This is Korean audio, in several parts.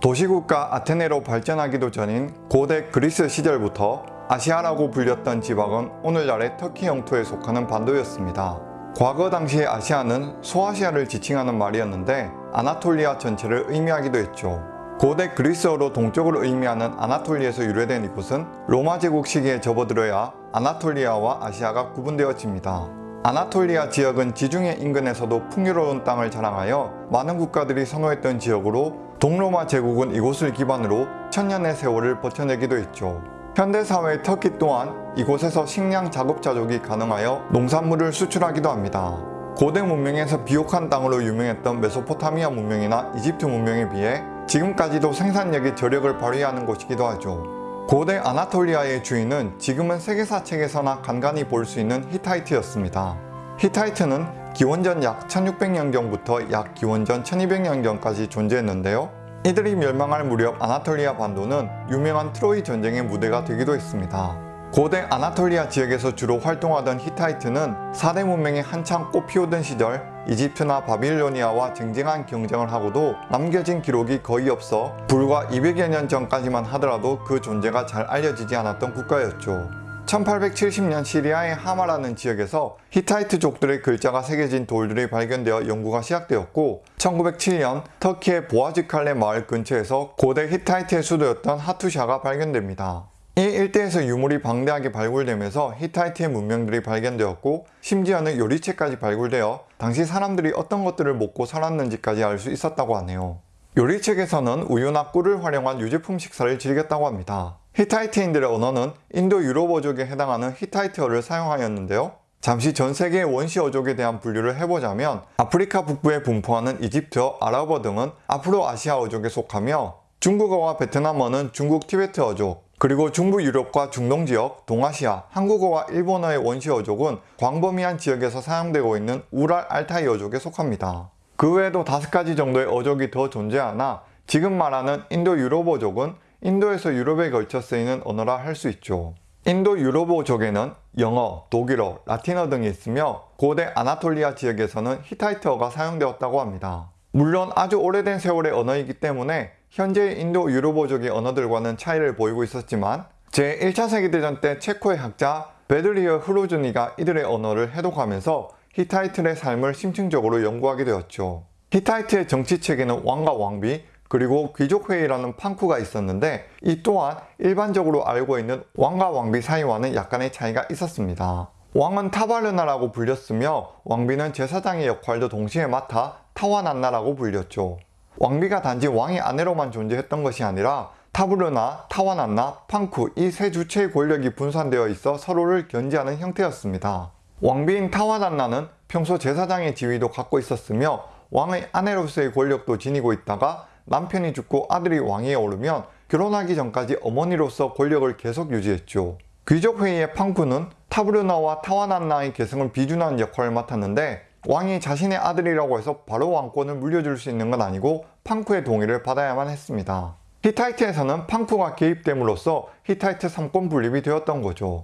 도시국가 아테네로 발전하기도 전인 고대 그리스 시절부터 아시아라고 불렸던 지방은 오늘날의 터키 영토에 속하는 반도였습니다. 과거 당시의 아시아는 소아시아를 지칭하는 말이었는데 아나톨리아 전체를 의미하기도 했죠. 고대 그리스어로 동쪽을 의미하는 아나톨리에서 유래된 이곳은 로마 제국 시기에 접어들어야 아나톨리아와 아시아가 구분되어집니다. 아나톨리아 지역은 지중해 인근에서도 풍요로운 땅을 자랑하여 많은 국가들이 선호했던 지역으로 동로마 제국은 이곳을 기반으로 천년의 세월을 버텨내기도 했죠. 현대사회의 터키 또한 이곳에서 식량 자급자족이 가능하여 농산물을 수출하기도 합니다. 고대 문명에서 비옥한 땅으로 유명했던 메소포타미아 문명이나 이집트 문명에 비해 지금까지도 생산력의 저력을 발휘하는 곳이기도 하죠. 고대 아나톨리아의 주인은 지금은 세계사 책에서나 간간히 볼 수 있는 히타이트였습니다. 히타이트는 기원전 약 1600년경부터 약 기원전 1200년경까지 존재했는데요. 이들이 멸망할 무렵 아나톨리아 반도는 유명한 트로이 전쟁의 무대가 되기도 했습니다. 고대 아나톨리아 지역에서 주로 활동하던 히타이트는 4대 문명이 한창 꽃피우던 시절 이집트나 바빌로니아와 쟁쟁한 경쟁을 하고도 남겨진 기록이 거의 없어 불과 200여 년 전까지만 하더라도 그 존재가 잘 알려지지 않았던 국가였죠. 1870년 시리아의 하마라는 지역에서 히타이트족들의 글자가 새겨진 돌들이 발견되어 연구가 시작되었고 1907년 터키의 보아즈칼레 마을 근처에서 고대 히타이트의 수도였던 하투샤가 발견됩니다. 이 일대에서 유물이 방대하게 발굴되면서 히타이트의 문명들이 발견되었고 심지어는 요리책까지 발굴되어 당시 사람들이 어떤 것들을 먹고 살았는지까지 알 수 있었다고 하네요. 요리책에서는 우유나 꿀을 활용한 유제품 식사를 즐겼다고 합니다. 히타이트인들의 언어는 인도 유럽 어족에 해당하는 히타이트어를 사용하였는데요. 잠시 전 세계의 원시 어족에 대한 분류를 해보자면 아프리카 북부에 분포하는 이집트어, 아랍어 등은 아프로아시아 어족에 속하며 중국어와 베트남어는 중국 티베트 어족, 그리고 중부 유럽과 중동 지역, 동아시아, 한국어와 일본어의 원시 어족은 광범위한 지역에서 사용되고 있는 우랄 알타이 어족에 속합니다. 그 외에도 다섯 가지 정도의 어족이 더 존재하나 지금 말하는 인도 유럽 어족은 인도에서 유럽에 걸쳐 쓰이는 언어라 할 수 있죠. 인도 유럽어족에는 영어, 독일어, 라틴어 등이 있으며 고대 아나톨리아 지역에서는 히타이트어가 사용되었다고 합니다. 물론 아주 오래된 세월의 언어이기 때문에 현재의 인도 유럽어족의 언어들과는 차이를 보이고 있었지만 제1차 세계대전 때 체코의 학자 베드르지흐 흐로즈니가 이들의 언어를 해독하면서 히타이트의 삶을 심층적으로 연구하게 되었죠. 히타이트의 정치 체계는 왕과 왕비, 그리고 귀족회의라는 판쿠가 있었는데 이 또한 일반적으로 알고 있는 왕과 왕비 사이와는 약간의 차이가 있었습니다. 왕은 타바르나라고 불렸으며 왕비는 제사장의 역할도 동시에 맡아 타와난나라고 불렸죠. 왕비가 단지 왕의 아내로만 존재했던 것이 아니라 타브르나, 타와난나, 판쿠 이 세 주체의 권력이 분산되어 있어 서로를 견제하는 형태였습니다. 왕비인 타와난나는 평소 제사장의 지위도 갖고 있었으며 왕의 아내로서의 권력도 지니고 있다가 남편이 죽고 아들이 왕위에 오르면 결혼하기 전까지 어머니로서 권력을 계속 유지했죠. 귀족회의의 팡쿠는 타브르나와 타와난나의 계승을 비준하는 역할을 맡았는데 왕이 자신의 아들이라고 해서 바로 왕권을 물려줄 수 있는 건 아니고 팡쿠의 동의를 받아야만 했습니다. 히타이트에서는 팡쿠가 개입됨으로써 히타이트 3권 분립이 되었던 거죠.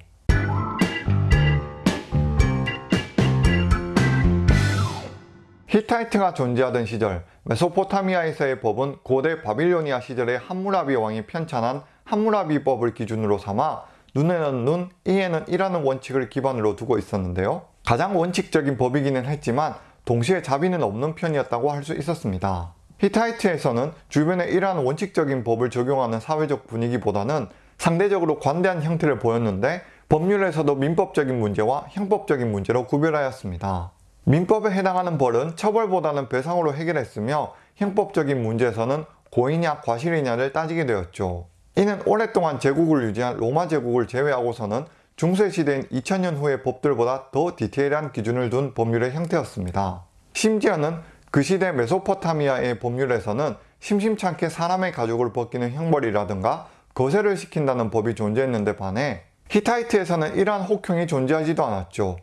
히타이트가 존재하던 시절 메소포타미아에서의 법은 고대 바빌로니아 시절의 함무라비 왕이 편찬한 함무라비 법을 기준으로 삼아 눈에는 눈, 이에는 이라는 원칙을 기반으로 두고 있었는데요. 가장 원칙적인 법이기는 했지만 동시에 자비는 없는 편이었다고 할 수 있었습니다. 히타이트에서는 주변에 이러한 원칙적인 법을 적용하는 사회적 분위기보다는 상대적으로 관대한 형태를 보였는데 법률에서도 민법적인 문제와 형법적인 문제로 구별하였습니다. 민법에 해당하는 벌은 처벌보다는 배상으로 해결했으며 형법적인 문제에서는 고의냐 과실이냐를 따지게 되었죠. 이는 오랫동안 제국을 유지한 로마 제국을 제외하고서는 중세시대인 2000년 후의 법들보다 더 디테일한 기준을 둔 법률의 형태였습니다. 심지어는 그 시대 메소포타미아의 법률에서는 심심찮게 사람의 가죽을 벗기는 형벌이라든가 거세를 시킨다는 법이 존재했는데 반해 히타이트에서는 이러한 혹형이 존재하지도 않았죠.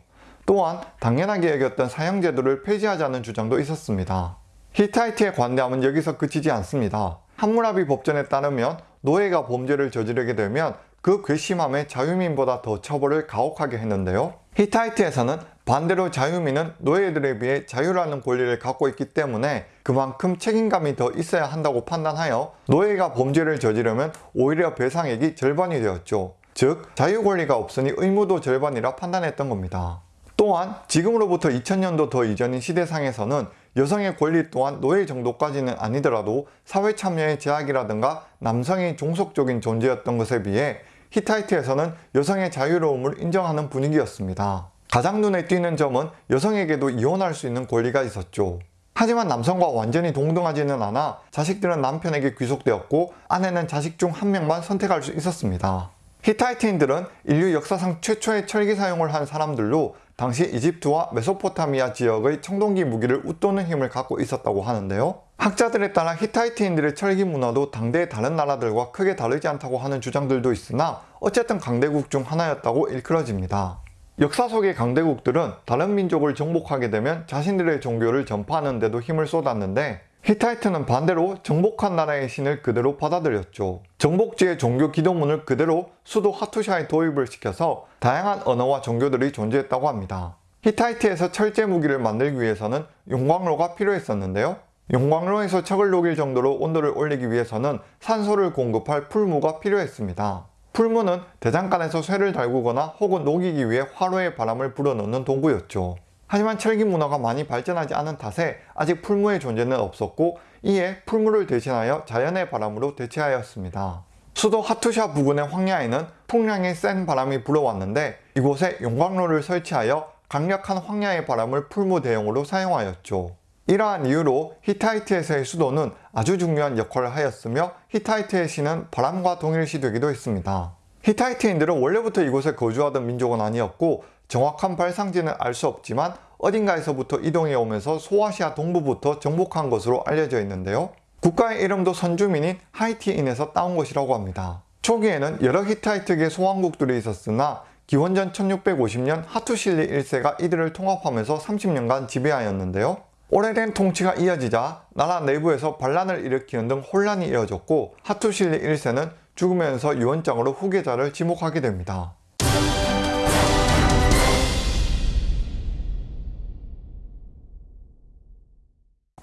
또한 당연하게 여겼던 사형제도를 폐지하자는 주장도 있었습니다. 히타이트의 관대함은 여기서 그치지 않습니다. 함무라비 법전에 따르면 노예가 범죄를 저지르게 되면 그 괘씸함에 자유민보다 더 처벌을 가혹하게 했는데요. 히타이트에서는 반대로 자유민은 노예들에 비해 자유라는 권리를 갖고 있기 때문에 그만큼 책임감이 더 있어야 한다고 판단하여 노예가 범죄를 저지르면 오히려 배상액이 절반이 되었죠. 즉 자유 권리가 없으니 의무도 절반이라 판단했던 겁니다. 또한 지금으로부터 2000년도 더 이전인 시대상에서는 여성의 권리 또한 노예 정도까지는 아니더라도 사회 참여의 제약이라든가 남성의 종속적인 존재였던 것에 비해 히타이트에서는 여성의 자유로움을 인정하는 분위기였습니다. 가장 눈에 띄는 점은 여성에게도 이혼할 수 있는 권리가 있었죠. 하지만 남성과 완전히 동등하지는 않아 자식들은 남편에게 귀속되었고 아내는 자식 중 한 명만 선택할 수 있었습니다. 히타이트인들은 인류 역사상 최초의 철기 사용을 한 사람들로 당시 이집트와 메소포타미아 지역의 청동기 무기를 웃도는 힘을 갖고 있었다고 하는데요. 학자들에 따라 히타이트인들의 철기 문화도 당대의 다른 나라들과 크게 다르지 않다고 하는 주장들도 있으나 어쨌든 강대국 중 하나였다고 일컬어집니다. 역사 속의 강대국들은 다른 민족을 정복하게 되면 자신들의 종교를 전파하는 데도 힘을 쏟았는데 히타이트는 반대로 정복한 나라의 신을 그대로 받아들였죠. 정복지의 종교 기도문을 그대로 수도 하투샤에 도입을 시켜서 다양한 언어와 종교들이 존재했다고 합니다. 히타이트에서 철제 무기를 만들기 위해서는 용광로가 필요했었는데요. 용광로에서 척을 녹일 정도로 온도를 올리기 위해서는 산소를 공급할 풀무가 필요했습니다. 풀무는 대장간에서 쇠를 달구거나 혹은 녹이기 위해 화로에 바람을 불어넣는 도구였죠. 하지만 철기 문화가 많이 발전하지 않은 탓에 아직 풀무의 존재는 없었고 이에 풀무를 대신하여 자연의 바람으로 대체하였습니다. 수도 하투샤 부근의 황야에는 풍량의 센 바람이 불어왔는데 이곳에 용광로를 설치하여 강력한 황야의 바람을 풀무 대용으로 사용하였죠. 이러한 이유로 히타이트에서의 수도는 아주 중요한 역할을 하였으며 히타이트의 신은 바람과 동일시 되기도 했습니다. 히타이트인들은 원래부터 이곳에 거주하던 민족은 아니었고 정확한 발상지는 알 수 없지만 어딘가에서부터 이동해 오면서 소아시아 동부부터 정복한 것으로 알려져 있는데요. 국가의 이름도 선주민인 하티인에서 따온 것이라고 합니다. 초기에는 여러 히타이트계 소왕국들이 있었으나 기원전 1650년 하투실리 1세가 이들을 통합하면서 30년간 지배하였는데요. 오래된 통치가 이어지자 나라 내부에서 반란을 일으키는 등 혼란이 이어졌고 하투실리 1세는 죽으면서 유언장으로 후계자를 지목하게 됩니다.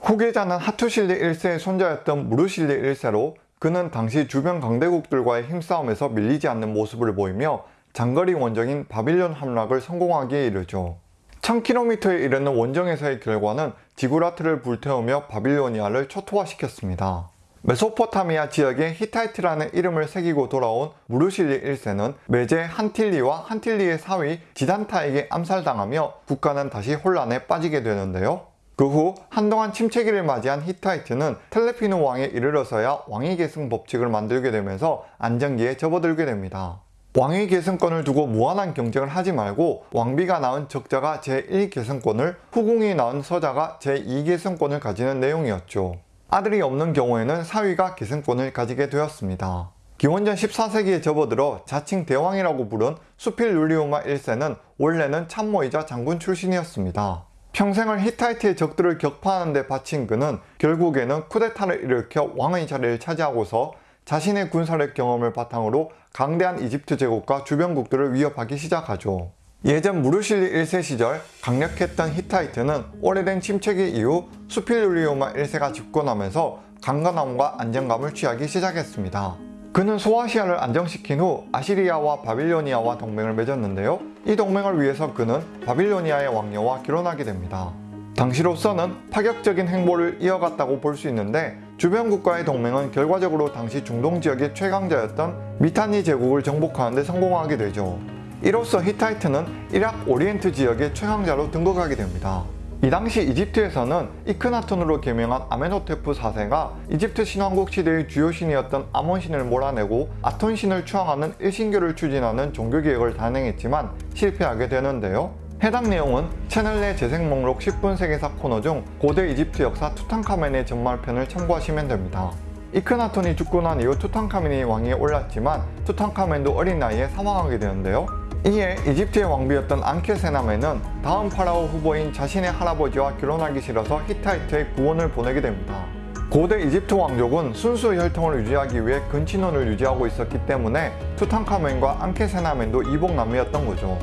후계자는 하투실리 1세의 손자였던 무르실리 1세로 그는 당시 주변 강대국들과의 힘싸움에서 밀리지 않는 모습을 보이며 장거리 원정인 바빌론 함락을 성공하기에 이르죠. 1000km에 이르는 원정에서의 결과는 지구라트를 불태우며 바빌로니아를 초토화시켰습니다. 메소포타미아 지역에 히타이트라는 이름을 새기고 돌아온 무르실리 1세는 매제 한틸리와 한틸리의 사위 지단타에게 암살당하며 국가는 다시 혼란에 빠지게 되는데요. 그 후 한동안 침체기를 맞이한 히타이트는 텔레피누 왕에 이르러서야 왕위 계승 법칙을 만들게 되면서 안정기에 접어들게 됩니다. 왕위 계승권을 두고 무한한 경쟁을 하지 말고 왕비가 낳은 적자가 제1계승권을 후궁이 낳은 서자가 제2계승권을 가지는 내용이었죠. 아들이 없는 경우에는 사위가 계승권을 가지게 되었습니다. 기원전 14세기에 접어들어 자칭 대왕이라고 부른 수필 룰리우마 1세는 원래는 참모이자 장군 출신이었습니다. 평생을 히타이트의 적들을 격파하는 데 바친 그는 결국에는 쿠데타를 일으켜 왕의 자리를 차지하고서 자신의 군사력 경험을 바탕으로 강대한 이집트 제국과 주변국들을 위협하기 시작하죠. 예전 무르실리 1세 시절 강력했던 히타이트는 오래된 침체기 이후 수필룰리오마 1세가 집권하면서 강건함과 안정감을 취하기 시작했습니다. 그는 소아시아를 안정시킨 후 아시리아와 바빌로니아와 동맹을 맺었는데요. 이 동맹을 위해서 그는 바빌로니아의 왕녀와 결혼하게 됩니다. 당시로서는 파격적인 행보를 이어갔다고 볼 수 있는데 주변 국가의 동맹은 결과적으로 당시 중동 지역의 최강자였던 미타니 제국을 정복하는 데 성공하게 되죠. 이로써 히타이트는 일약 오리엔트 지역의 최강자로 등극하게 됩니다. 이 당시 이집트에서는 이크나톤으로 개명한 아멘호테프 4세가 이집트 신왕국 시대의 주요 신이었던 아몬 신을 몰아내고 아톤 신을 추앙하는 일신교를 추진하는 종교개혁을 단행했지만 실패하게 되는데요. 해당 내용은 채널 내 재생 목록 10분 세계사 코너 중 고대 이집트 역사 투탕카멘의 전말편을 참고하시면 됩니다. 이크나톤이 죽고 난 이후 투탕카멘이 왕위에 올랐지만 투탕카멘도 어린 나이에 사망하게 되는데요. 이에 이집트의 왕비였던 앙케세나멘은 다음 파라오 후보인 자신의 할아버지와 결혼하기 싫어서 히타이트에 구원을 보내게 됩니다. 고대 이집트 왕족은 순수 혈통을 유지하기 위해 근친혼을 유지하고 있었기 때문에 투탕카멘과 앙케세나멘도 이복남매였던 거죠.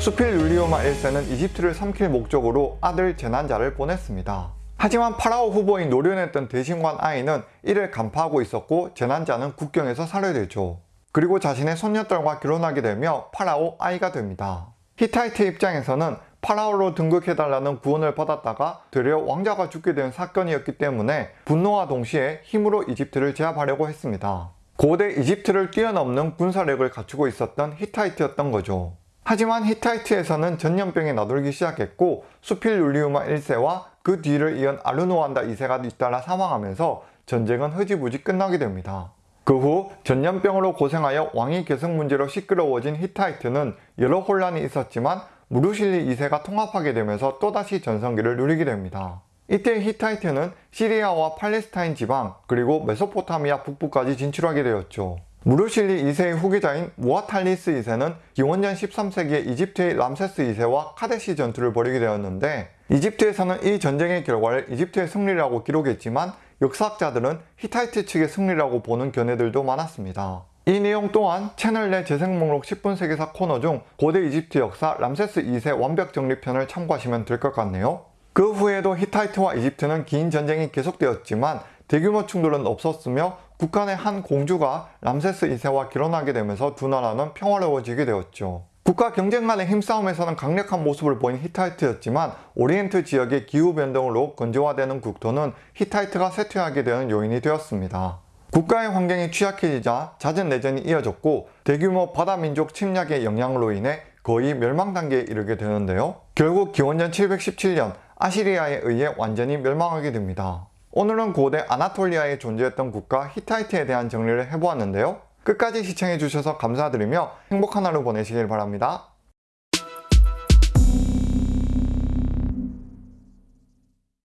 수필룰리우마 1세는 이집트를 삼킬 목적으로 아들 제난자를 보냈습니다. 하지만 파라오 후보인 노련했던 대신관 아이는 이를 간파하고 있었고 제난자는 국경에서 살해되죠. 그리고 자신의 손녀딸과 결혼하게 되며 파라오 아이가 됩니다. 히타이트 입장에서는 파라오로 등극해달라는 구원을 받았다가 되려 왕자가 죽게 된 사건이었기 때문에 분노와 동시에 힘으로 이집트를 제압하려고 했습니다. 고대 이집트를 뛰어넘는 군사력을 갖추고 있었던 히타이트였던 거죠. 하지만 히타이트에서는 전염병이 나돌기 시작했고 수필룰리우마 1세와 그 뒤를 이은 아르노안다 2세가 잇따라 사망하면서 전쟁은 흐지부지 끝나게 됩니다. 그 후 전염병으로 고생하여 왕위 계승 문제로 시끄러워진 히타이트는 여러 혼란이 있었지만 무르실리 2세가 통합하게 되면서 또다시 전성기를 누리게 됩니다. 이때 히타이트는 시리아와 팔레스타인 지방 그리고 메소포타미아 북부까지 진출하게 되었죠. 무르실리 2세의 후계자인 무아탈리스 2세는 기원전 13세기에 이집트의 람세스 2세와 카데시 전투를 벌이게 되었는데 이집트에서는 이 전쟁의 결과를 이집트의 승리라고 기록했지만 역사학자들은 히타이트 측의 승리라고 보는 견해들도 많았습니다. 이 내용 또한 채널 내 재생 목록 10분 세계사 코너 중 고대 이집트 역사 람세스 2세 완벽 정리편을 참고하시면 될 것 같네요. 그 후에도 히타이트와 이집트는 긴 전쟁이 계속되었지만 대규모 충돌은 없었으며 북한의 한 공주가 람세스 2세와 결혼하게 되면서 두 나라는 평화로워지게 되었죠. 국가 경쟁 간의 힘싸움에서는 강력한 모습을 보인 히타이트였지만 오리엔트 지역의 기후변동으로 건조화되는 국토는 히타이트가 쇠퇴하게 되는 요인이 되었습니다. 국가의 환경이 취약해지자 잦은 내전이 이어졌고 대규모 바다민족 침략의 영향으로 인해 거의 멸망 단계에 이르게 되는데요. 결국 기원전 717년 아시리아에 의해 완전히 멸망하게 됩니다. 오늘은 고대 아나톨리아에 존재했던 국가 히타이트에 대한 정리를 해보았는데요. 끝까지 시청해주셔서 감사드리며 행복한 하루 보내시길 바랍니다.